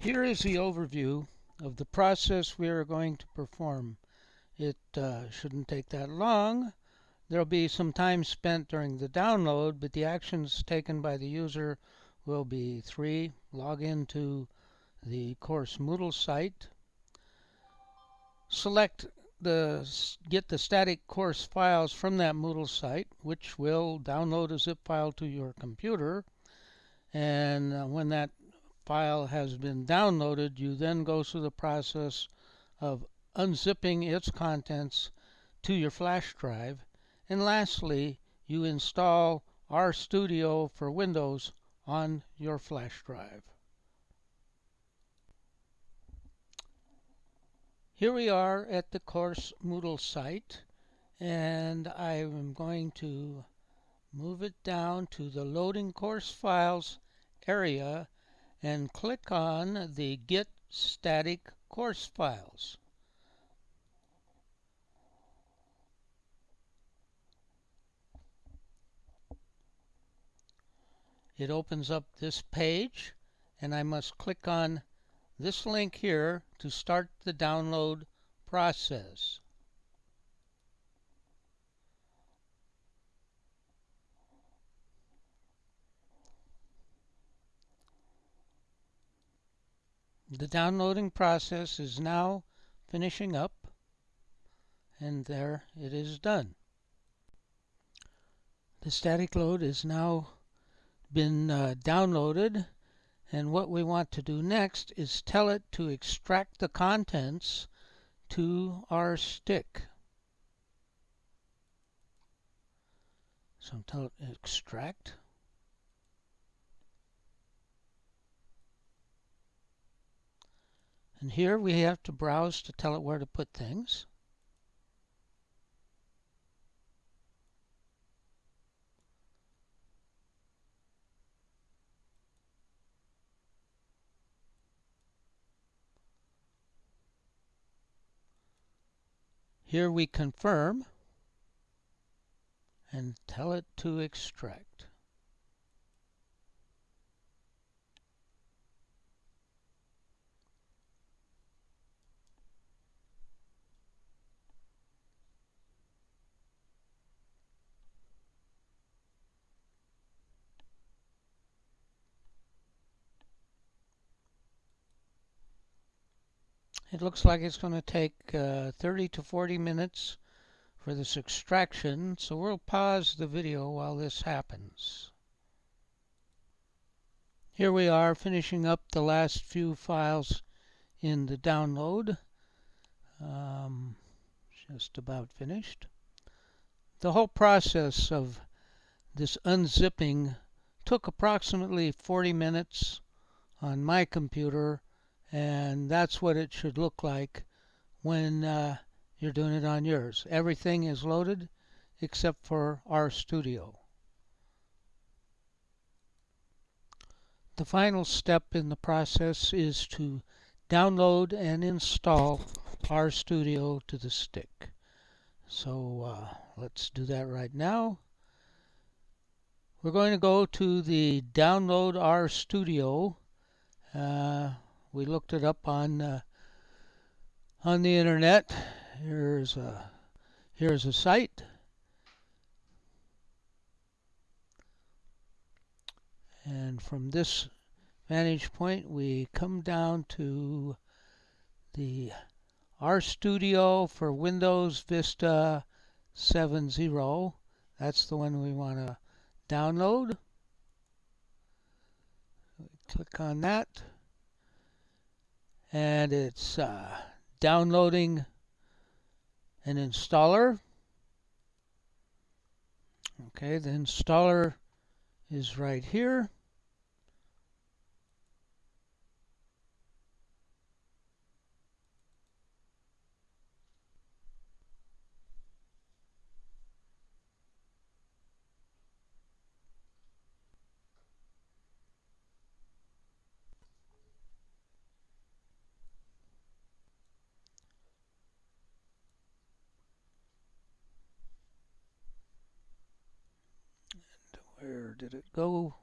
Here is the overview of the process we are going to perform. It uh, shouldn't take that long. There'll be some time spent during the download, but the actions taken by the user will be three. Log into the course Moodle site. Select the get the static course files from that Moodle site, which will download a zip file to your computer. And uh, when that file has been downloaded, you then go through the process of unzipping its contents to your flash drive. And lastly, you install RStudio for Windows on your flash drive. Here we are at the course Moodle site and I'm going to move it down to the loading course files area and click on the Get Static Course Files. It opens up this page and I must click on this link here to start the download process. The downloading process is now finishing up and there it is done. The static load is now been uh, downloaded and what we want to do next is tell it to extract the contents to our stick. So I'm tell it extract. And here we have to browse to tell it where to put things. Here we confirm and tell it to extract. It looks like it's going to take uh, 30 to 40 minutes for this extraction, so we'll pause the video while this happens. Here we are finishing up the last few files in the download. Um, just about finished. The whole process of this unzipping took approximately 40 minutes on my computer and that's what it should look like when uh, you're doing it on yours. Everything is loaded except for RStudio. The final step in the process is to download and install RStudio to the stick. So uh, let's do that right now. We're going to go to the Download RStudio. Uh, we looked it up on uh, on the internet. Here's a here's a site. And from this vantage point, we come down to the RStudio for Windows Vista 7.0. That's the one we want to download. Click on that and it's uh, downloading an installer. Okay, the installer is right here. Where did it go?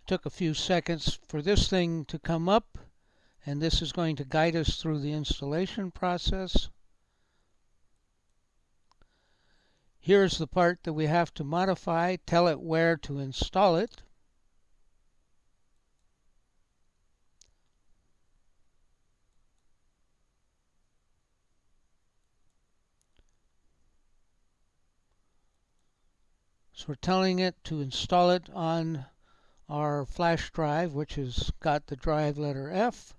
It took a few seconds for this thing to come up and this is going to guide us through the installation process. Here's the part that we have to modify, tell it where to install it. So we're telling it to install it on our flash drive, which has got the drive letter F.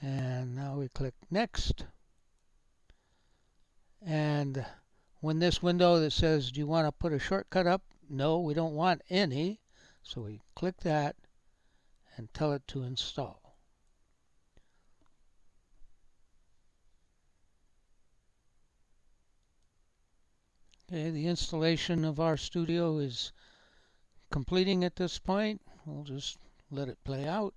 And now we click Next. And when this window that says, do you want to put a shortcut up? No, we don't want any. So we click that and tell it to install. Okay, the installation of RStudio is completing at this point. We'll just let it play out.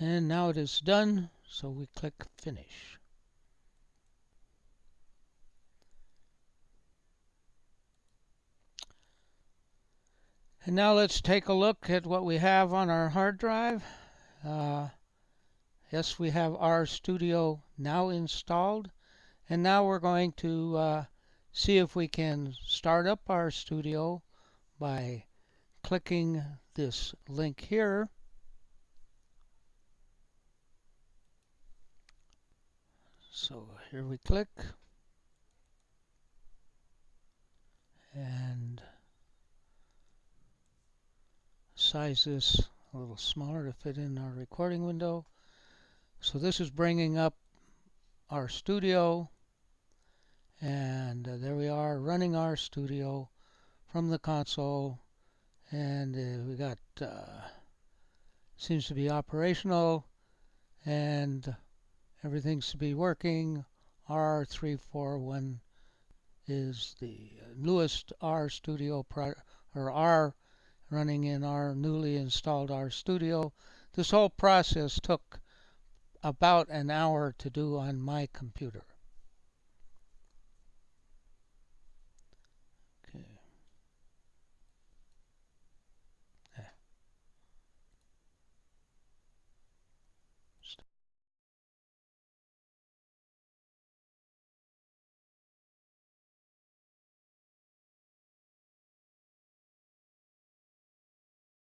And now it is done, so we click Finish. And now let's take a look at what we have on our hard drive. Uh, yes, we have RStudio now installed. And now we're going to uh, see if we can start up RStudio by clicking this link here. So here we click. And size this a little smaller to fit in our recording window. So this is bringing up RStudio And uh, there we are running RStudio from the console. And uh, we got, uh, seems to be operational. And everything's to be working. R341 is the newest RStudio or R running in our newly installed R Studio. This whole process took about an hour to do on my computer.